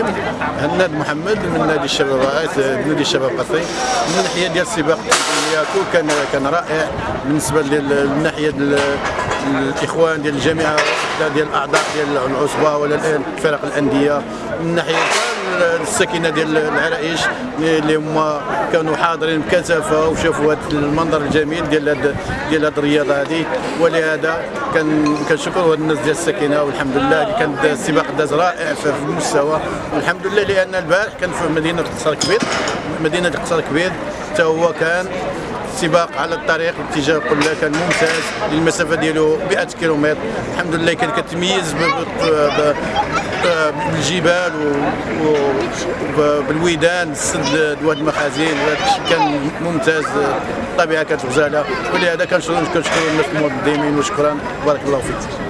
الرحيم هناد محمد من نادي الشباب نادي الشباب قصري من الناحيه ديال السباق ياكو كان كان رائع. بالنسبة للناحيه الإخوان ديال الجامعة ديال الأعضاء ديال العصبة ولا فرق الأندية. من ناحية الساكنة ديال العرائش اللي هما كانوا حاضرين بكثافة وشافوا هذا المنظر الجميل ديال هاد ديال هذه الرياضة هذه ولهذا كان كنشكروا الناس ديال الساكنة والحمد لله كان السباق داز رائع في المستوى. والحمد لله لأن البارح كان في مدينة قصر كبير مدينة قصر كبير. حتى هو كان سباق على الطريق اتجاه قلة كان ممتاز المسافه ديالو 100 كيلومتر. الحمد لله كان كتميز بالجبال وبالويدان السد دواد المخازن كان ممتاز الطبيعة كانت غزاله ولهذا كنشكر الناس المنظمين وشكرا. بارك الله فيك.